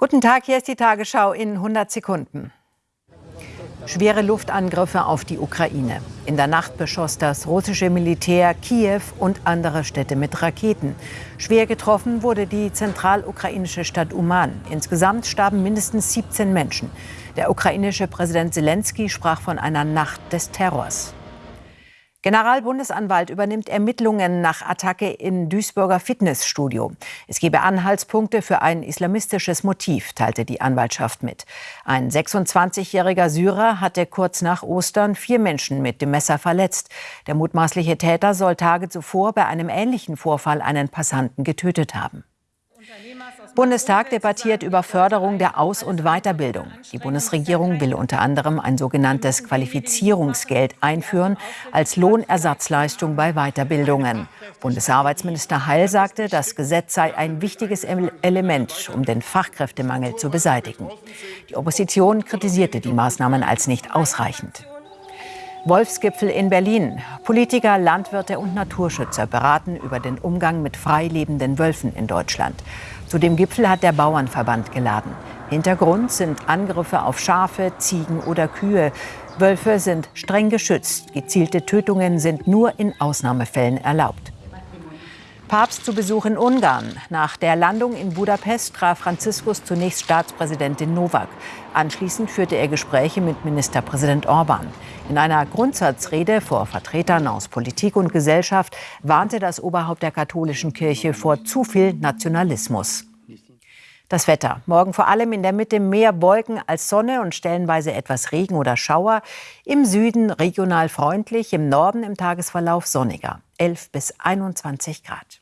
Guten Tag, hier ist die Tagesschau in 100 Sekunden. Schwere Luftangriffe auf die Ukraine. In der Nacht beschoss das russische Militär Kiew und andere Städte mit Raketen. Schwer getroffen wurde die zentralukrainische Stadt Uman. Insgesamt starben mindestens 17 Menschen. Der ukrainische Präsident Zelensky sprach von einer Nacht des Terrors. Generalbundesanwalt übernimmt Ermittlungen nach Attacke in Duisburger Fitnessstudio. Es gebe Anhaltspunkte für ein islamistisches Motiv, teilte die Anwaltschaft mit. Ein 26-jähriger Syrer hatte kurz nach Ostern vier Menschen mit dem Messer verletzt. Der mutmaßliche Täter soll Tage zuvor bei einem ähnlichen Vorfall einen Passanten getötet haben. Bundestag debattiert über Förderung der Aus- und Weiterbildung. Die Bundesregierung will unter anderem ein sogenanntes Qualifizierungsgeld einführen als Lohnersatzleistung bei Weiterbildungen. Bundesarbeitsminister Heil sagte, das Gesetz sei ein wichtiges Element, um den Fachkräftemangel zu beseitigen. Die Opposition kritisierte die Maßnahmen als nicht ausreichend. Wolfsgipfel in Berlin. Politiker, Landwirte und Naturschützer beraten über den Umgang mit frei lebenden Wölfen in Deutschland. Zu dem Gipfel hat der Bauernverband geladen. Hintergrund sind Angriffe auf Schafe, Ziegen oder Kühe. Wölfe sind streng geschützt. Gezielte Tötungen sind nur in Ausnahmefällen erlaubt. Papst zu Besuch in Ungarn. Nach der Landung in Budapest traf Franziskus zunächst Staatspräsidentin Novak. Anschließend führte er Gespräche mit Ministerpräsident Orban. In einer Grundsatzrede vor Vertretern aus Politik und Gesellschaft warnte das Oberhaupt der katholischen Kirche vor zu viel Nationalismus. Das Wetter. Morgen vor allem in der Mitte mehr Wolken als Sonne und stellenweise etwas Regen oder Schauer. Im Süden regional freundlich, im Norden im Tagesverlauf sonniger. 11 bis 21 Grad.